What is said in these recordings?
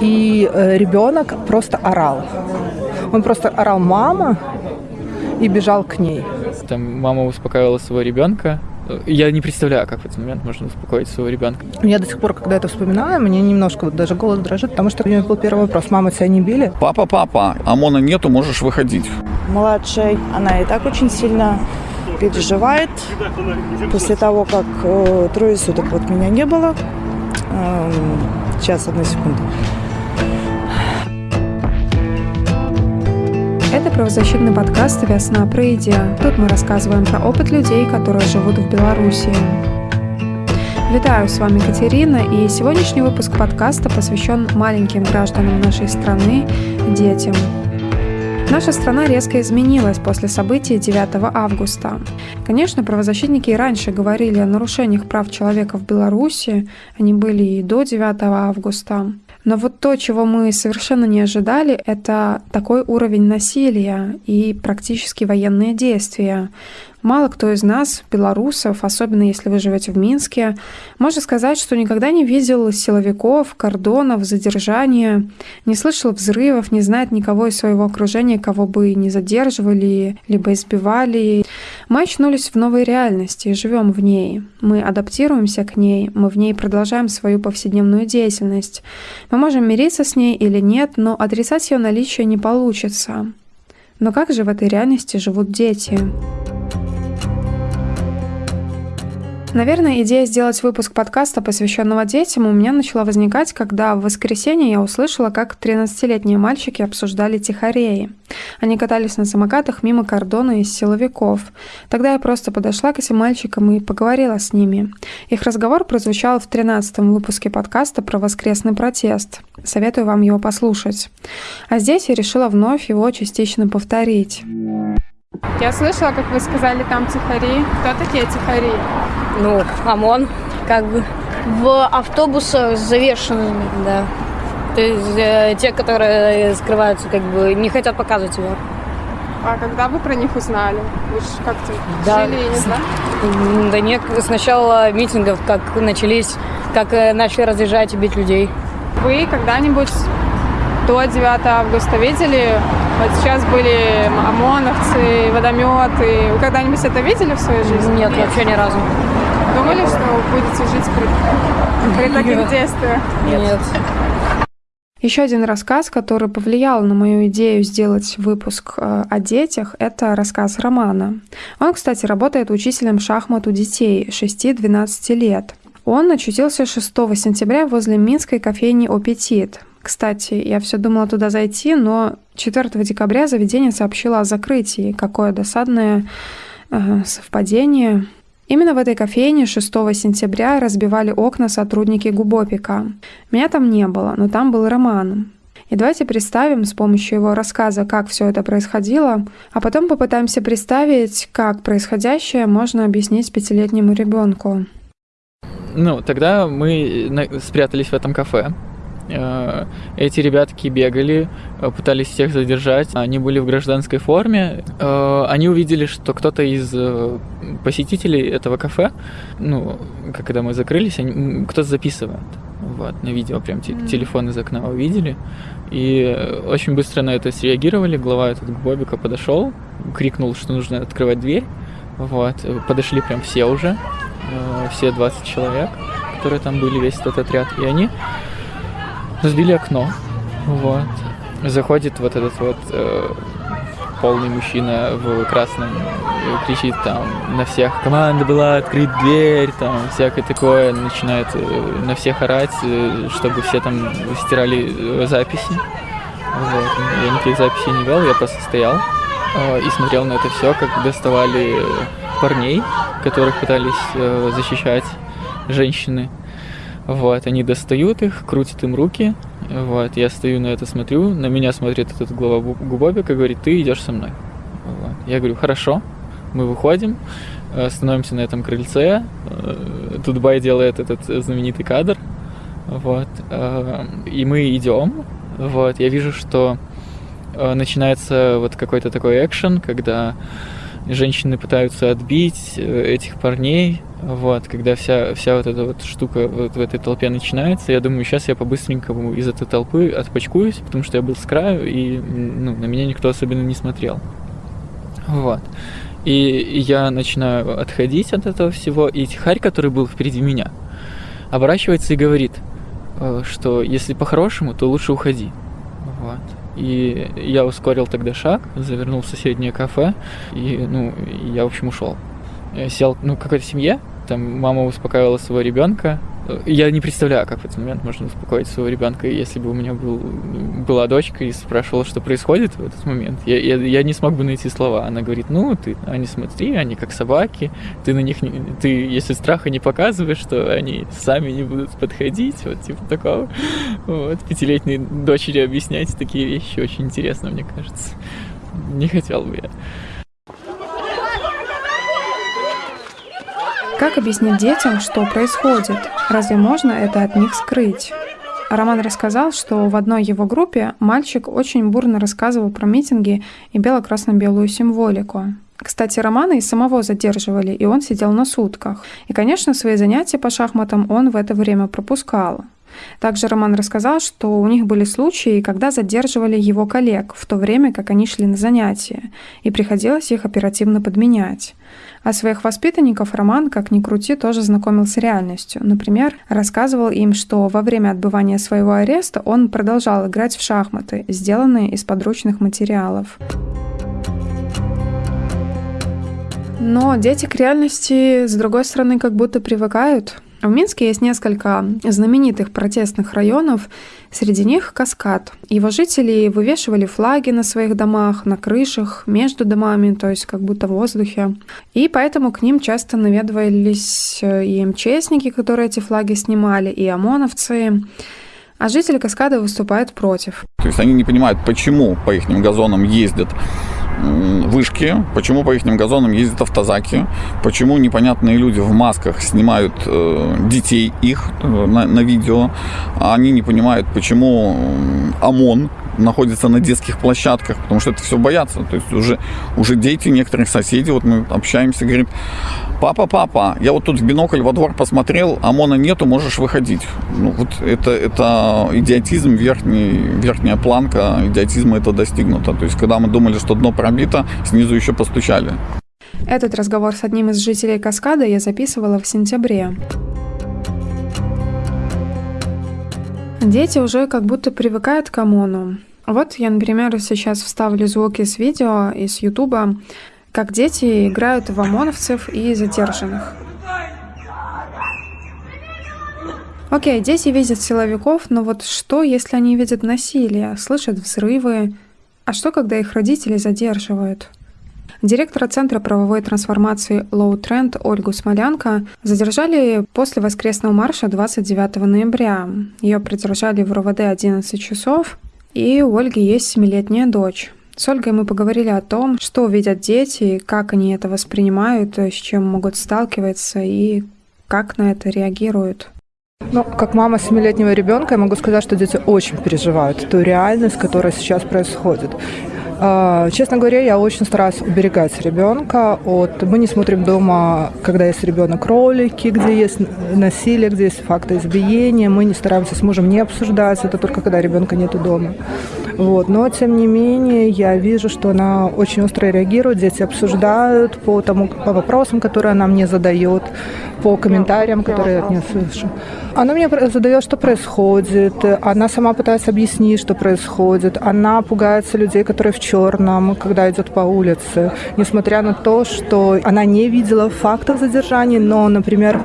И э, ребенок просто орал. Он просто орал «мама» и бежал к ней. Там мама успокаивала своего ребенка, я не представляю, как в этот момент можно успокоить своего ребенка. Я до сих пор, когда это вспоминаю, мне немножко вот даже голос дрожит, потому что у меня был первый вопрос. Мама, тебя не били? Папа, папа, ОМОНа нету, можешь выходить. Младшая, она и так очень сильно переживает. После того, как э, трое суток вот меня не было. Э, сейчас, одну секунду. Это правозащитный подкаст «Весна про идею». Тут мы рассказываем про опыт людей, которые живут в Беларуси. Витаю, с вами Катерина, и сегодняшний выпуск подкаста посвящен маленьким гражданам нашей страны, детям. Наша страна резко изменилась после событий 9 августа. Конечно, правозащитники и раньше говорили о нарушениях прав человека в Беларуси, они были и до 9 августа. Но вот то, чего мы совершенно не ожидали, это такой уровень насилия и практически военные действия. Мало кто из нас, белорусов, особенно если вы живете в Минске, может сказать, что никогда не видел силовиков, кордонов, задержания, не слышал взрывов, не знает никого из своего окружения, кого бы не задерживали, либо избивали. Мы очнулись в новой реальности живем в ней. Мы адаптируемся к ней, мы в ней продолжаем свою повседневную деятельность. Мы можем мириться с ней или нет, но отрицать ее наличие не получится. Но как же в этой реальности живут дети? Наверное, идея сделать выпуск подкаста, посвященного детям, у меня начала возникать, когда в воскресенье я услышала, как 13-летние мальчики обсуждали тихореи. Они катались на самокатах мимо кордона из силовиков. Тогда я просто подошла к этим мальчикам и поговорила с ними. Их разговор прозвучал в 13-м выпуске подкаста про воскресный протест. Советую вам его послушать. А здесь я решила вновь его частично повторить. Я слышала, как вы сказали, там тихари. Кто такие тихари? Ну, ОМОН, как бы. В автобусах завешенными, да. То есть э, те, которые скрываются, как бы не хотят показывать его. А когда вы про них узнали? Вы же как-то да. жили, не знаю? Да нет, сначала митингов, как начались, как э, начали разъезжать и бить людей. Вы когда-нибудь до 9 августа видели. Вот сейчас были ОМОНовцы, водометы. Вы когда-нибудь это видели в своей жизни? Нет, Нет. вообще ни разу. Думали, Нет. что будете жить при, при таких Нет. действиях? Нет. Нет. Еще один рассказ, который повлиял на мою идею сделать выпуск э, о детях, это рассказ Романа. Он, кстати, работает учителем шахмат у детей 6-12 лет. Он очутился 6 сентября возле минской кофейни «Аппетит». Кстати, я все думала туда зайти, но 4 декабря заведение сообщило о закрытии. Какое досадное э, совпадение. Именно в этой кофейне 6 сентября разбивали окна сотрудники Губопика. Меня там не было, но там был Роман. И давайте представим с помощью его рассказа, как все это происходило, а потом попытаемся представить, как происходящее можно объяснить пятилетнему ребенку. Ну, тогда мы спрятались в этом кафе, Э, эти ребятки бегали, э, пытались всех задержать. Они были в гражданской форме. Э, они увидели, что кто-то из посетителей этого кафе, ну, когда мы закрылись, кто-то записывает. Вот, на видео прям mm. телефон из окна увидели. И очень быстро на это среагировали. Глава этот Бобика подошел, крикнул, что нужно открывать дверь. Вот, подошли прям все уже, все 20 человек, которые там были, весь этот отряд. И они разбили окно. Вот. Заходит вот этот вот э, полный мужчина в красном кричит там на всех команда была открыть дверь там всякое такое начинает э, на всех орать э, чтобы все там стирали э, записи вот. я никаких записей не вел я просто стоял э, и смотрел на это все как доставали парней которых пытались э, защищать женщины вот, они достают их, крутят им руки. Вот, я стою на это, смотрю, на меня смотрит этот глава Губобика и говорит, ты идешь со мной. Вот. Я говорю, хорошо. Мы выходим, э, становимся на этом крыльце. Э, тут Бай делает этот знаменитый кадр. Вот, э, и мы идем. Вот, я вижу, что начинается вот какой-то такой экшен, когда женщины пытаются отбить э, этих парней, вот, когда вся, вся вот эта вот штука вот в этой толпе начинается, я думаю, сейчас я по-быстренькому из этой толпы отпочкуюсь, потому что я был с краю, и ну, на меня никто особенно не смотрел. Вот. И я начинаю отходить от этого всего, и Тихарь, который был впереди меня, оборачивается и говорит, э, что если по-хорошему, то лучше уходи. Вот. И я ускорил тогда шаг, завернул в соседнее кафе, и, ну, я, в общем, ушел. Я сел, ну, какой-то семье, там мама успокаивала своего ребенка. Я не представляю, как в этот момент можно успокоить своего ребенка, если бы у меня был, была дочка и спрашивала, что происходит в этот момент. Я, я, я не смог бы найти слова. Она говорит, ну, ты, они смотри, они как собаки, ты на них, не, ты, если страха не показываешь, что они сами не будут подходить, вот типа такого. Вот, пятилетней дочери объяснять такие вещи очень интересно, мне кажется. Не хотел бы я. Как объяснить детям, что происходит? Разве можно это от них скрыть? Роман рассказал, что в одной его группе мальчик очень бурно рассказывал про митинги и бело-красно-белую символику. Кстати, Романа и самого задерживали, и он сидел на сутках. И, конечно, свои занятия по шахматам он в это время пропускал. Также Роман рассказал, что у них были случаи, когда задерживали его коллег в то время, как они шли на занятия, и приходилось их оперативно подменять. А своих воспитанников Роман, как ни крути, тоже знакомил с реальностью. Например, рассказывал им, что во время отбывания своего ареста он продолжал играть в шахматы, сделанные из подручных материалов. Но дети к реальности, с другой стороны, как будто привыкают. В Минске есть несколько знаменитых протестных районов, среди них Каскад. Его жители вывешивали флаги на своих домах, на крышах, между домами, то есть как будто в воздухе. И поэтому к ним часто наведывались э, и МЧСники, которые эти флаги снимали, и ОМОНовцы. А жители Каскада выступают против. То есть они не понимают, почему по их газонам ездят вышки, почему по их газонам ездят автозаки, почему непонятные люди в масках снимают э, детей их э, на, на видео, а они не понимают, почему ОМОН находится на детских площадках, потому что это все боятся. То есть уже, уже дети некоторых соседей, вот мы общаемся, говорит, папа, папа, я вот тут в бинокль во двор посмотрел, ОМОНа нету, можешь выходить. Ну, вот это, это идиотизм, верхний, верхняя планка идиотизма это достигнуто. То есть когда мы думали, что дно пробито, снизу еще постучали. Этот разговор с одним из жителей Каскада я записывала в сентябре. Дети уже как будто привыкают к ОМОНу. Вот я, например, сейчас вставлю звуки с видео из Ютуба, как дети играют в ОМОНовцев и задержанных. Окей, дети видят силовиков, но вот что, если они видят насилие, слышат взрывы? А что, когда их родители задерживают? Директора Центра правовой трансформации Low Trend Ольгу Смолянко задержали после воскресного марша 29 ноября. Ее придержали в РОВД 11 часов, и у Ольги есть семилетняя дочь. С Ольгой мы поговорили о том, что видят дети, как они это воспринимают, с чем могут сталкиваться и как на это реагируют. Ну, как мама семилетнего ребенка, я могу сказать, что дети очень переживают ту реальность, которая сейчас происходит. А, честно говоря, я очень стараюсь уберегать ребенка от... Мы не смотрим дома, когда есть ребенок, ролики, где есть насилие, где есть факты избиения. Мы не стараемся с мужем не обсуждать это только когда ребенка нету дома. Вот. Но, тем не менее, я вижу, что она очень остро реагирует, дети обсуждают по, тому, по вопросам, которые она мне задает, по комментариям, которые я от нее слышу. Она мне задает, что происходит, она сама пытается объяснить, что происходит, она пугается людей, которые в черном, когда идет по улице, несмотря на то, что она не видела фактов задержаний, но, например,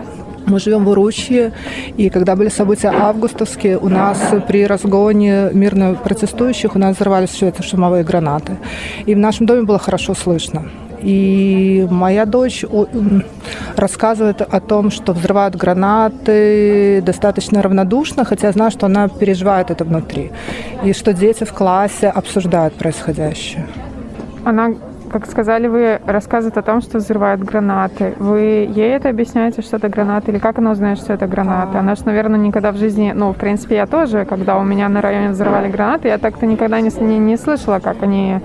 мы живем в Уручье, и когда были события августовские, у нас при разгоне мирно протестующих у нас взорвались все это шумовые гранаты. И в нашем доме было хорошо слышно. И моя дочь рассказывает о том, что взрывают гранаты достаточно равнодушно, хотя знаю, что она переживает это внутри. И что дети в классе обсуждают происходящее. Она как сказали вы, рассказывает о том, что взрывают гранаты. Вы ей это объясняете, что это гранаты? Или как она узнает, что это гранаты? Она же, наверное, никогда в жизни... Ну, в принципе, я тоже, когда у меня на районе взрывали гранаты, я так-то никогда не, не, не слышала, как они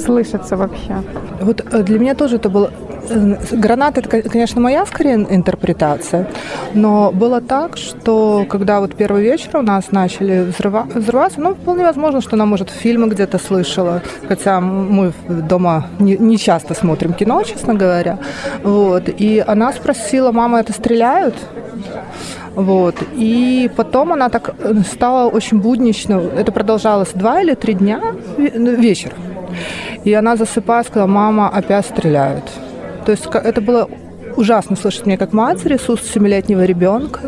слышится вообще. Вот э, для меня тоже это было э, Гранат это, конечно, моя скорее интерпретация, но было так, что когда вот первый вечер у нас начали взрыва, взрываться, ну, вполне возможно, что она, может, фильмы где-то слышала, хотя мы дома не, не часто смотрим кино, честно говоря, вот, и она спросила, мама, это стреляют? Вот. И потом она так э, стала очень буднично. Это продолжалось два или три дня, вечер. И она засыпая сказала, мама, опять стреляют. То есть это было ужасно слышать мне как матери с уст семилетнего ребенка,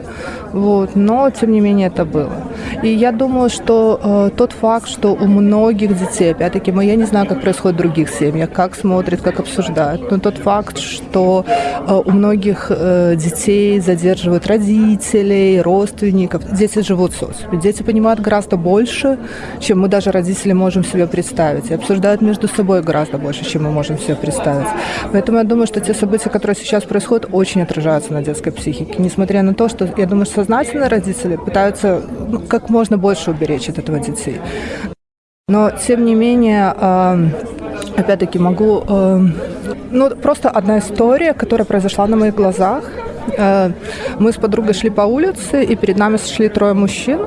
вот, но тем не менее это было. И я думаю, что э, тот факт, что у многих детей, опять-таки, мы, я не знаю, как происходит в других семьях, как смотрят, как обсуждают, но тот факт, что э, у многих э, детей задерживают родителей, родственников, дети живут в социуме, дети понимают гораздо больше, чем мы даже родители можем себе представить, и обсуждают между собой гораздо больше, чем мы можем себе представить. Поэтому я думаю, что те события, которые сейчас происходят, очень отражаются на детской психике, несмотря на то, что, я думаю, сознательно родители пытаются ну, как можно больше уберечь от этого детей. Но, тем не менее, опять-таки могу... Ну, просто одна история, которая произошла на моих глазах. Мы с подругой шли по улице, и перед нами шли трое мужчин.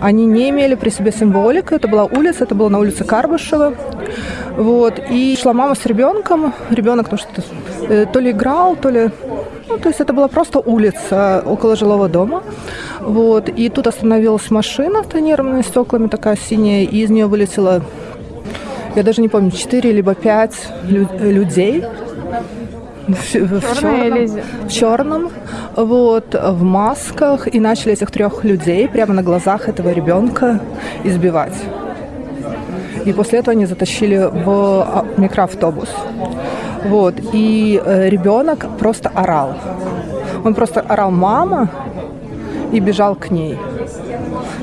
Они не имели при себе символики. Это была улица, это было на улице Карбышева. Вот. И шла мама с ребенком. Ребенок ну, что-то э, то ли играл, то ли ну, то есть это была просто улица около жилого дома. Вот. И тут остановилась машина с тонированными стеклами, такая синяя, и из нее вылетело, я даже не помню, 4 либо 5 лю- людей. В, в, черном, в черном, вот, в масках, и начали этих трех людей прямо на глазах этого ребенка избивать. И после этого они затащили в а, микроавтобус. Вот. И э, ребенок просто орал. Он просто орал «мама» и бежал к ней.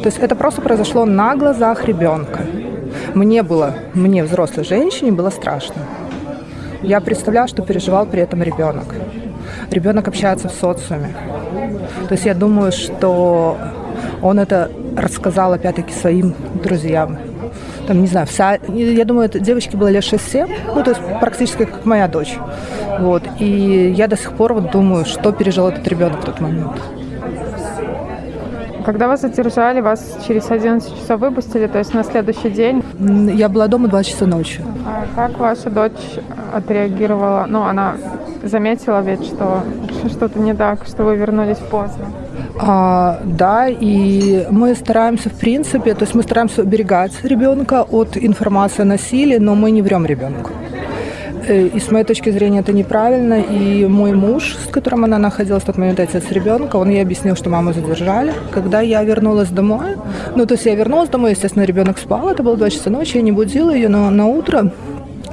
То есть это просто произошло на глазах ребенка. Мне было, мне, взрослой женщине, было страшно. Я представляла, что переживал при этом ребенок. Ребенок общается в социуме. То есть я думаю, что он это рассказал опять-таки своим друзьям там, не знаю, вся, я думаю, это девочке было лет 6-7, ну, то есть практически как моя дочь. Вот. И я до сих пор вот думаю, что пережил этот ребенок в тот момент. Когда вас задержали, вас через 11 часов выпустили, то есть на следующий день? Я была дома 2 часа ночи. А как ваша дочь отреагировала? Ну, она заметила ведь, что что-то не так, что вы вернулись поздно. А, да, и мы стараемся, в принципе, то есть мы стараемся уберегать ребенка от информации о насилии, но мы не врем ребенку. Э, и с моей точки зрения это неправильно. И мой муж, с которым она находилась в тот момент, отец ребенка, он ей объяснил, что маму задержали. Когда я вернулась домой, ну то есть я вернулась домой, естественно, ребенок спал, это было 2 часа ночи, я не будила ее, но на утро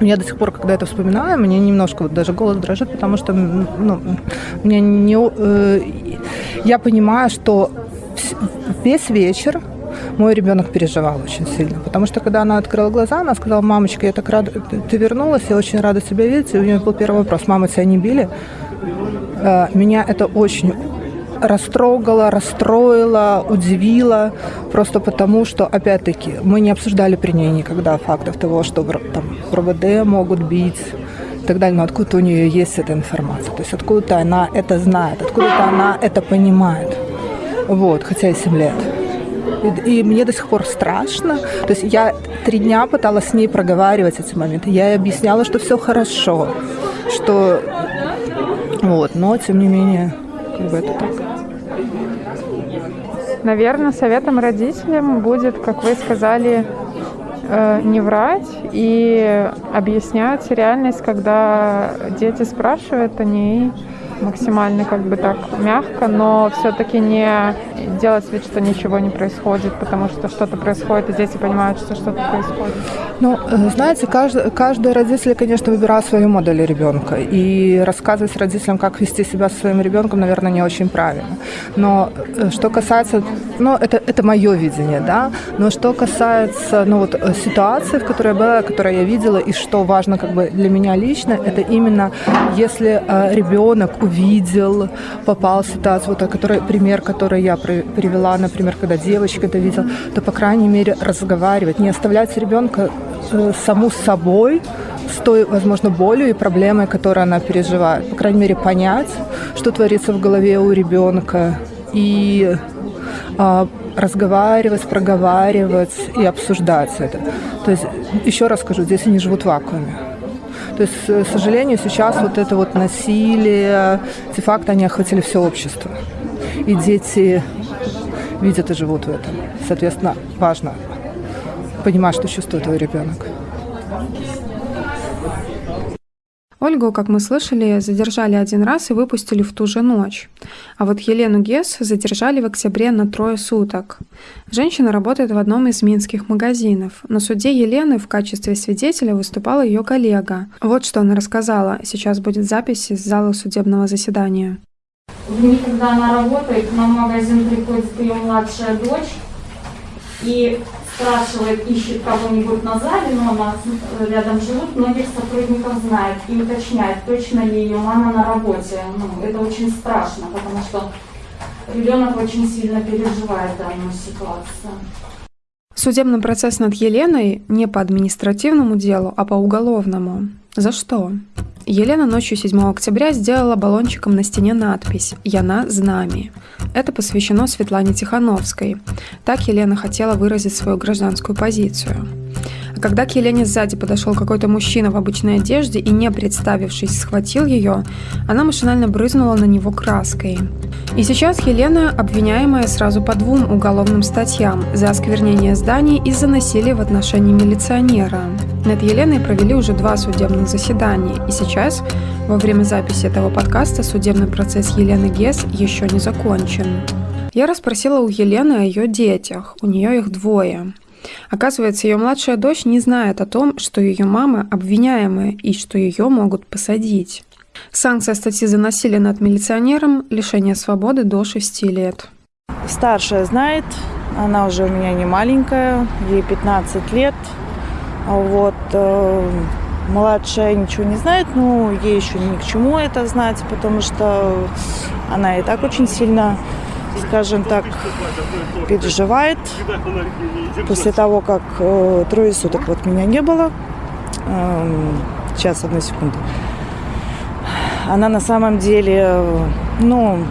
я до сих пор, когда это вспоминаю, мне немножко вот даже голос дрожит, потому что ну, мне не, э, я понимаю, что весь вечер мой ребенок переживал очень сильно. Потому что когда она открыла глаза, она сказала, мамочка, я так рада, ты вернулась, я очень рада тебя видеть. И у нее был первый вопрос, мама, тебя не били? Э, меня это очень растрогало, расстроило, удивило, просто потому что, опять-таки, мы не обсуждали при ней никогда фактов того, что там, РВД могут бить и так далее, но откуда у нее есть эта информация, то есть откуда-то она это знает, откуда-то она это понимает, вот, хотя и 7 лет. И, и мне до сих пор страшно. То есть я три дня пыталась с ней проговаривать эти моменты. Я ей объясняла, что все хорошо, что вот, но тем не менее, как бы это так. Наверное, советом родителям будет, как вы сказали, э, не врать и объяснять реальность, когда дети спрашивают о ней максимально как бы так мягко, но все-таки не делать вид, что ничего не происходит, потому что что-то происходит, и дети понимают, что что-то происходит. Ну, э, знаете, каждый, каждый родитель, конечно, выбирает свою модель ребенка, и рассказывать родителям, как вести себя со своим ребенком, наверное, не очень правильно. Но э, что касается, ну, это, это мое видение, да, но что касается, ну, вот э, ситуации, в которой я была, которую я видела, и что важно как бы для меня лично, это именно если ребенок увидел, попал в ситуацию, вот, который, пример, который я привела, например, когда девочка это видела, то, по крайней мере, разговаривать, не оставлять ребенка э, саму собой, с той, возможно, болью и проблемой, которую она переживает. По крайней мере, понять, что творится в голове у ребенка, и э, разговаривать, проговаривать и обсуждать это. То есть, еще раз скажу, здесь они живут в вакууме. То есть, к сожалению, сейчас вот это вот насилие, эти факты, они охватили все общество. И дети видят и живут в этом. Соответственно, важно понимать, что чувствует твой ребенок. Ольгу, как мы слышали, задержали один раз и выпустили в ту же ночь. А вот Елену Гес задержали в октябре на трое суток. Женщина работает в одном из минских магазинов. На суде Елены в качестве свидетеля выступала ее коллега. Вот что она рассказала. Сейчас будет запись из зала судебного заседания. В дни, когда она работает, в магазин приходит ее младшая дочь и спрашивает, ищет кого-нибудь на зале, но она рядом живут, многих сотрудников знает и уточняет, точно ли ее мама на работе. Ну, это очень страшно, потому что ребенок очень сильно переживает данную ситуацию. Судебный процесс над Еленой не по административному делу, а по уголовному. За что? Елена ночью 7 октября сделала баллончиком на стене надпись «Яна с нами». Это посвящено Светлане Тихановской. Так Елена хотела выразить свою гражданскую позицию. Когда к Елене сзади подошел какой-то мужчина в обычной одежде и, не представившись, схватил ее, она машинально брызнула на него краской. И сейчас Елена обвиняемая сразу по двум уголовным статьям за осквернение зданий и за насилие в отношении милиционера. Над Еленой провели уже два судебных заседания, и сейчас, во время записи этого подкаста, судебный процесс Елены Гес еще не закончен. Я расспросила у Елены о ее детях. У нее их двое. Оказывается, ее младшая дочь не знает о том, что ее мама обвиняемая и что ее могут посадить. Санкция статьи за насилие над милиционером – лишение свободы до 6 лет. Старшая знает, она уже у меня не маленькая, ей 15 лет. Вот. Э, младшая ничего не знает, но ей еще ни к чему это знать, потому что она и так очень сильно скажем так, переживает. После того, как э, трое суток вот меня не было, э, сейчас, одну секунду, она на самом деле, ну,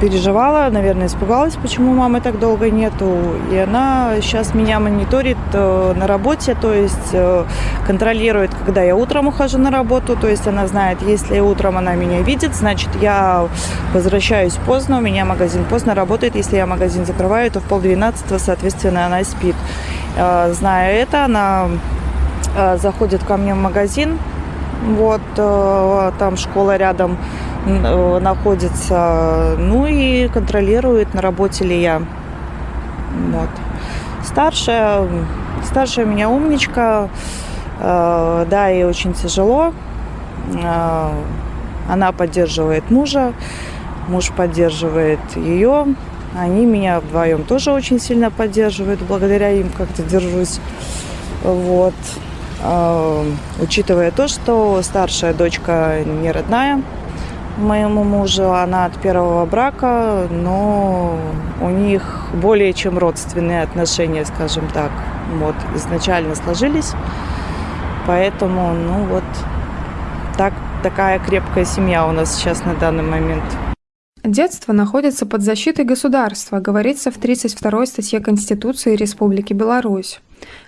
переживала, наверное, испугалась, почему мамы так долго нету. И она сейчас меня мониторит э, на работе, то есть э, контролирует, когда я утром ухожу на работу. То есть она знает, если утром она меня видит, значит, я возвращаюсь поздно, у меня магазин поздно работает. Если я магазин закрываю, то в полдвенадцатого, соответственно, она спит. Э, зная это, она заходит ко мне в магазин, вот, там школа рядом, находится, ну и контролирует, на работе ли я. Вот. Старшая, старшая у меня умничка, э, да, ей очень тяжело. Э, она поддерживает мужа, муж поддерживает ее. Они меня вдвоем тоже очень сильно поддерживают, благодаря им как-то держусь. Вот. Учитывая то, что старшая дочка не родная, моему мужу. Она от первого брака, но у них более чем родственные отношения, скажем так, вот, изначально сложились. Поэтому, ну вот, так, такая крепкая семья у нас сейчас на данный момент. Детство находится под защитой государства, говорится в 32 статье Конституции Республики Беларусь.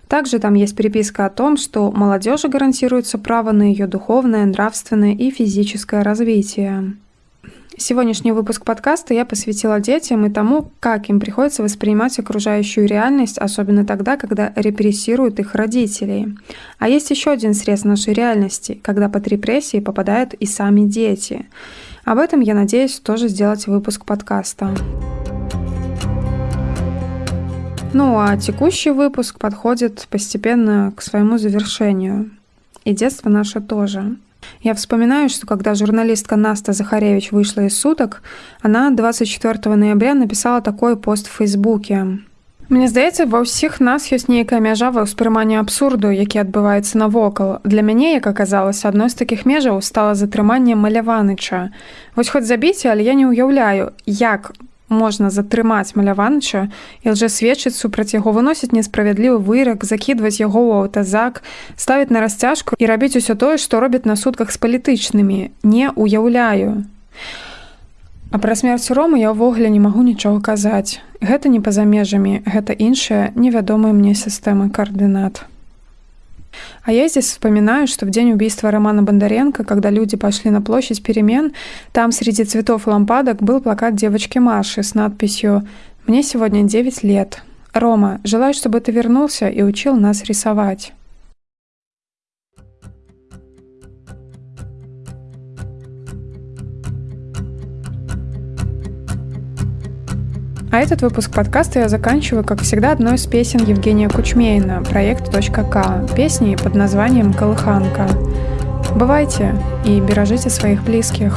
Также там есть переписка о том, что молодежи гарантируется право на ее духовное, нравственное и физическое развитие. Сегодняшний выпуск подкаста я посвятила детям и тому, как им приходится воспринимать окружающую реальность, особенно тогда, когда репрессируют их родителей. А есть еще один срез нашей реальности, когда под репрессии попадают и сами дети. Об этом я надеюсь тоже сделать выпуск подкаста. Ну а текущий выпуск подходит постепенно к своему завершению. И детство наше тоже. Я вспоминаю, что когда журналистка Наста Захаревич вышла из суток, она 24 ноября написала такой пост в Фейсбуке. Мне здаецца ва ўсіх нас ёсць нейкая мяжа ва ўспрыманні абсурду які адбываецца навокал для мяне як аказалася адной з такіх межаў стала затрыманне маляваныча вось хоць забіце але я не ўяўляю як можна затрымаць маляванча і лжасведчыць супраць яго выносіць несправядлівы вырак закідваць яго ў аўтазак ставіць на расцяжку і рабіць усё тое што робяць на сутках з палітычнымі не уяўляю а пра смерць ромы я ўвогуле не магу нічога казаць гэта не па-за межамі гэта іншая невядомая мне сістэмы коаардынат А я здесь вспоминаю, что в день убийства Романа Бондаренко, когда люди пошли на площадь перемен, там среди цветов и лампадок был плакат девочки Маши с надписью «Мне сегодня 9 лет. Рома, желаю, чтобы ты вернулся и учил нас рисовать». А этот выпуск подкаста я заканчиваю, как всегда, одной из песен Евгения Кучмейна, проект .к, песней под названием «Колыханка». Бывайте и бережите своих близких.